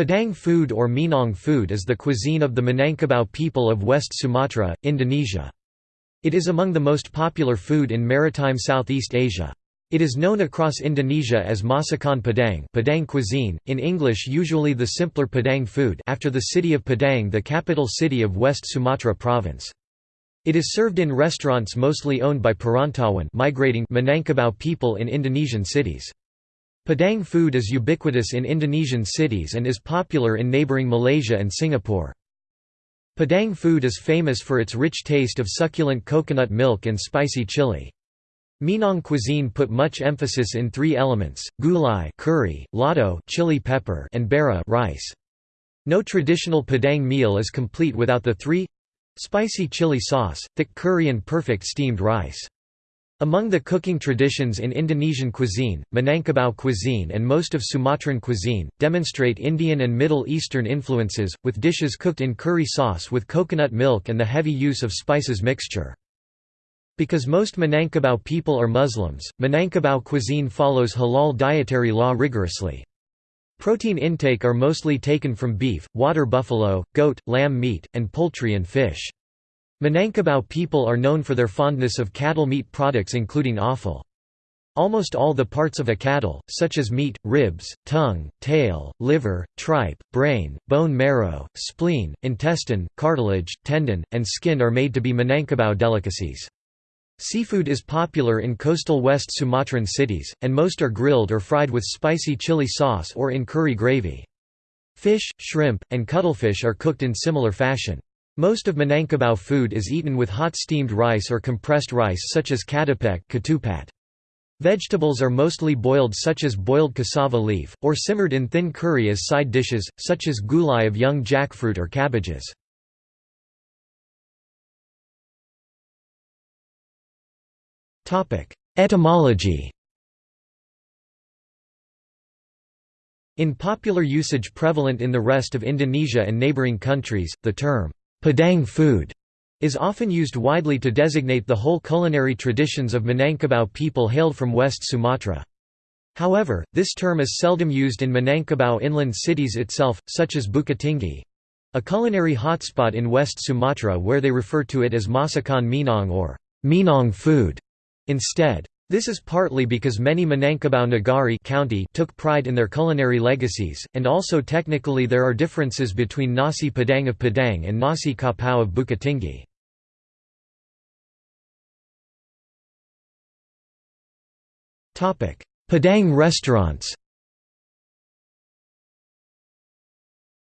Padang food or Minang food is the cuisine of the Minangkabau people of West Sumatra, Indonesia. It is among the most popular food in maritime Southeast Asia. It is known across Indonesia as Masakan Padang, Padang cuisine, in English usually the simpler Padang food after the city of Padang the capital city of West Sumatra province. It is served in restaurants mostly owned by Perantauan migrating Minangkabau people in Indonesian cities. Padang food is ubiquitous in Indonesian cities and is popular in neighboring Malaysia and Singapore. Padang food is famous for its rich taste of succulent coconut milk and spicy chili. Minang cuisine put much emphasis in three elements: gulai curry, lado chili pepper, and bara rice. No traditional Padang meal is complete without the three spicy chili sauce, thick curry and perfect steamed rice. Among the cooking traditions in Indonesian cuisine, Minangkabau cuisine and most of Sumatran cuisine, demonstrate Indian and Middle Eastern influences, with dishes cooked in curry sauce with coconut milk and the heavy use of spices mixture. Because most Minangkabau people are Muslims, Minangkabau cuisine follows halal dietary law rigorously. Protein intake are mostly taken from beef, water buffalo, goat, lamb meat, and poultry and fish. Minangkabau people are known for their fondness of cattle meat products including offal. Almost all the parts of a cattle, such as meat, ribs, tongue, tail, liver, tripe, brain, bone marrow, spleen, intestine, cartilage, tendon, and skin are made to be Minangkabau delicacies. Seafood is popular in coastal West Sumatran cities, and most are grilled or fried with spicy chili sauce or in curry gravy. Fish, shrimp, and cuttlefish are cooked in similar fashion. Most of Minangkabau food is eaten with hot steamed rice or compressed rice such as ketupat. Vegetables are mostly boiled such as boiled cassava leaf, or simmered in thin curry as side dishes, such as gulai of young jackfruit or cabbages. Etymology In popular usage prevalent in the rest of Indonesia and neighboring countries, the term Padang food is often used widely to designate the whole culinary traditions of Minangkabau people hailed from West Sumatra. However, this term is seldom used in Minangkabau inland cities itself, such as Bukittinggi—a culinary hotspot in West Sumatra where they refer to it as Masakan Minang or Minang food instead. This is partly because many Minangkabau Negari county took pride in their culinary legacies, and also technically there are differences between Nasi Padang of Padang and Nasi Kapau of Bukittinggi. Padang restaurants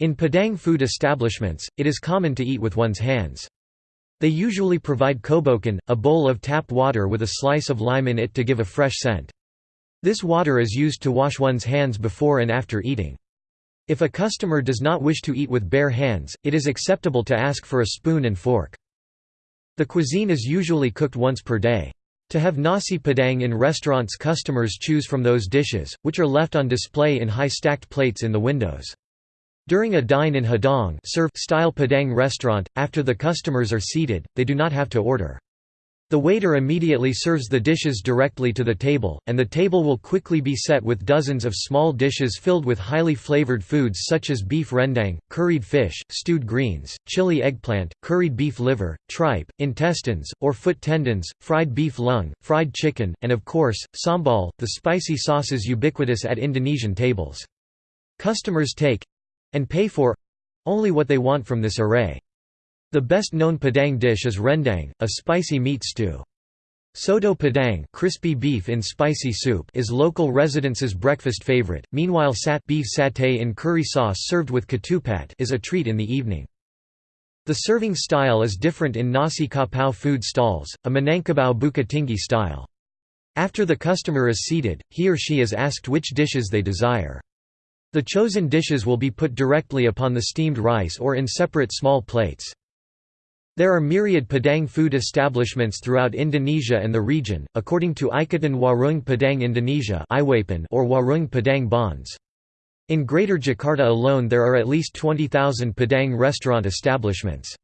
In Padang food establishments, it is common to eat with one's hands. They usually provide kobokan, a bowl of tap water with a slice of lime in it to give a fresh scent. This water is used to wash one's hands before and after eating. If a customer does not wish to eat with bare hands, it is acceptable to ask for a spoon and fork. The cuisine is usually cooked once per day. To have nasi padang in restaurants customers choose from those dishes, which are left on display in high stacked plates in the windows. During a dine in Hidang style Padang restaurant, after the customers are seated, they do not have to order. The waiter immediately serves the dishes directly to the table, and the table will quickly be set with dozens of small dishes filled with highly flavored foods such as beef rendang, curried fish, stewed greens, chili eggplant, curried beef liver, tripe, intestines, or foot tendons, fried beef lung, fried chicken, and of course, sambal, the spicy sauces ubiquitous at Indonesian tables. Customers take and pay for only what they want from this array. The best known Padang dish is rendang, a spicy meat stew. Soto Padang crispy beef in spicy soup is local residents' breakfast favorite, meanwhile sat beef satay in curry sauce served with ketupat is a treat in the evening. The serving style is different in Nasi Kapau food stalls, a Minangkabau Bukittinggi style. After the customer is seated, he or she is asked which dishes they desire. The chosen dishes will be put directly upon the steamed rice or in separate small plates. There are myriad Padang food establishments throughout Indonesia and the region, according to Ikatan Warung Padang Indonesia or Warung Padang Bonds. In Greater Jakarta alone there are at least 20,000 Padang restaurant establishments.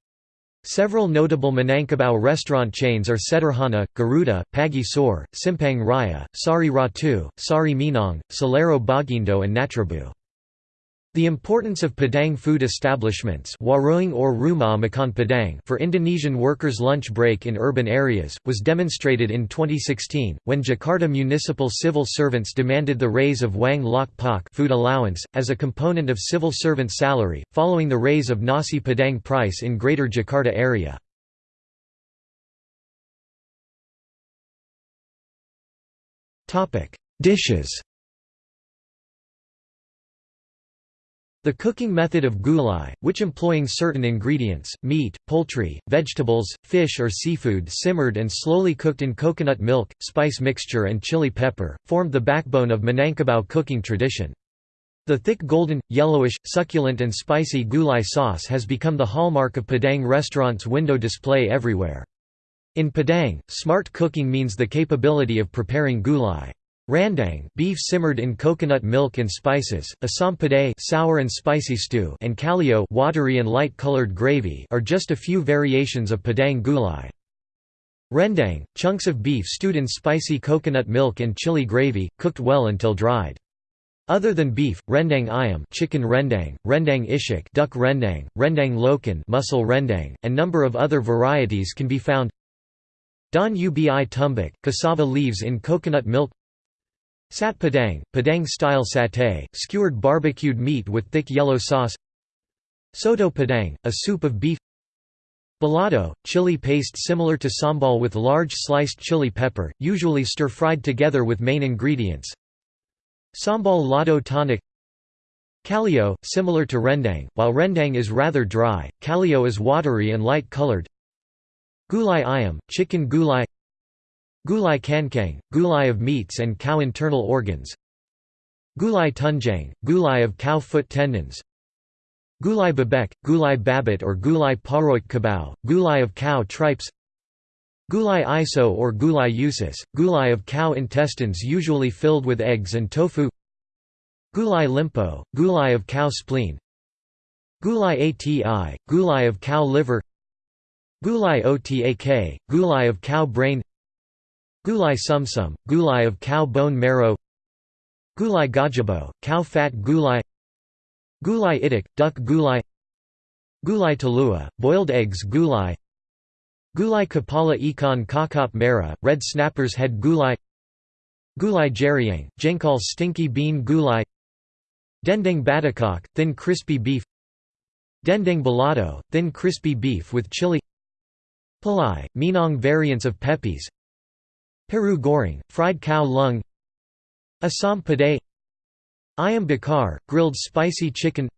Several notable Minangkabau restaurant chains are Sederhana, Garuda, Pagi Sore, Simpang Raya, Sari Ratu, Sari Minang, Selero Bagindo and Natrabu. The importance of Padang food establishments warung or rumah makan Padang for Indonesian workers' lunch break in urban areas, was demonstrated in 2016, when Jakarta municipal civil servants demanded the raise of uang lauk pauk food allowance, as a component of civil servant salary, following the raise of nasi Padang price in Greater Jakarta area. Dishes The cooking method of gulai, which employing certain ingredients, meat, poultry, vegetables, fish or seafood simmered and slowly cooked in coconut milk, spice mixture and chili pepper, formed the backbone of Minangkabau cooking tradition. The thick golden, yellowish, succulent and spicy gulai sauce has become the hallmark of Padang restaurants' window display everywhere. In Padang, smart cooking means the capability of preparing gulai. Rendang beef simmered in coconut milk and spices, asam pedas sour and spicy stew and kalio watery and light-colored gravy are just a few variations of Padang gulai. Rendang, chunks of beef stewed in spicy coconut milk and chili gravy, cooked well until dried. Other than beef, rendang ayam chicken rendang, rendang ishik duck rendang, rendang lokan mussel rendang, and number of other varieties can be found. Don ubi tumbuk, cassava leaves in coconut milk Sate Padang, Padang-style satay, skewered barbecued meat with thick yellow sauce. Soto Padang, a soup of beef. Balado, chili paste similar to sambal with large sliced chili pepper, usually stir-fried together with main ingredients. Sambal lado tonic. Kalio, similar to rendang, while rendang is rather dry, kalio is watery and light-colored Gulai ayam, chicken gulai Gulai kankang, gulai of meats and cow internal organs. Gulai tunjang, gulai of cow foot tendons. Gulai babek, gulai babit or gulai paroik kabau, gulai of cow tripes. Gulai iso or gulai usus, gulai of cow intestines usually filled with eggs and tofu. Gulai limpo, gulai of cow spleen. Gulai ati, gulai of cow liver. Gulai otak, gulai of cow brain Gulai sumsum, gulai of cow bone marrow Gulai gajabo, cow fat gulai Gulai itik, duck gulai Gulai talua, boiled eggs gulai Gulai kapala ikan kakap merah, red snapper's head gulai Gulai jeriang, jengkol stinky bean gulai Dendeng batakok, thin crispy beef Dendeng balado, thin crispy beef with chili Palai, Minang variants of pepes Paru goreng, fried cow lung Assam pedas Ayam bakar, grilled spicy chicken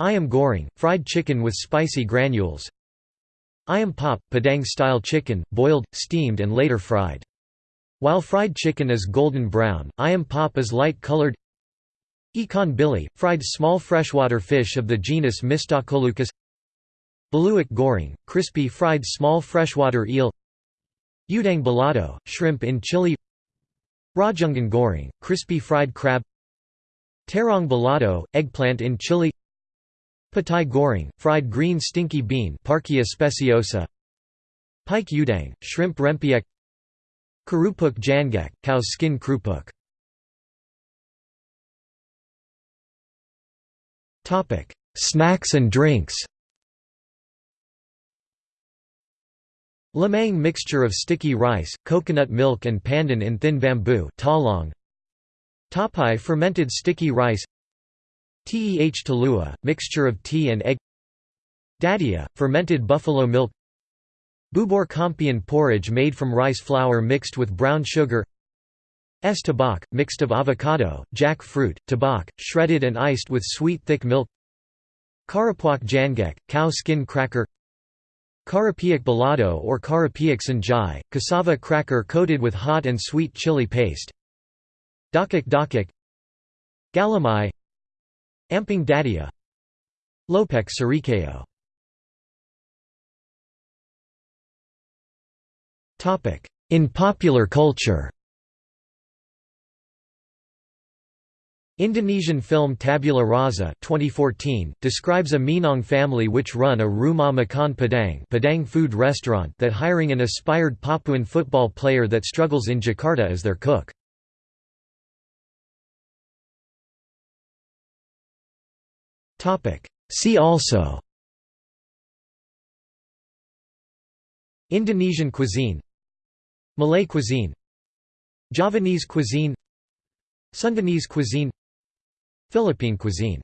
Ayam goreng, fried chicken with spicy granules Ayam pop, Padang-style chicken, boiled, steamed and later fried. While fried chicken is golden brown, ayam pop is light-colored Ikan bili, fried small freshwater fish of the genus Mystacoleucus Beluak goreng, crispy fried small freshwater eel Udang balado, shrimp in chili Rajungan goreng, crispy fried crab Terong balado, eggplant in chili Patai goreng, fried green stinky bean Parkia speciosa Pike udang, shrimp rempiek Kerupuk jangek, cow's skin krupuk. Snacks and drinks Lemang mixture of sticky rice, coconut milk and pandan in thin bamboo talong. Tapai fermented sticky rice. Teh talua, mixture of tea and egg. Dadia, fermented buffalo milk. Bubur kampion porridge made from rice flour mixed with brown sugar. Es tabak, mixed of avocado, jackfruit, tabak, shredded and iced with sweet thick milk. Karapuak jangek, cow skin cracker Karapiak balado or Karapiak sanjai, cassava cracker coated with hot and sweet chili paste. Dakik dakik Galamai. Amping dadia. Lopek sarikeo In popular culture Indonesian film Tabula Rasa 2014 describes a Minang family which run a Rumah Makan Padang, Padang food restaurant that hiring an aspired Papuan football player that struggles in Jakarta as their cook. See also Indonesian cuisine Malay cuisine Javanese cuisine Sundanese cuisine Philippine cuisine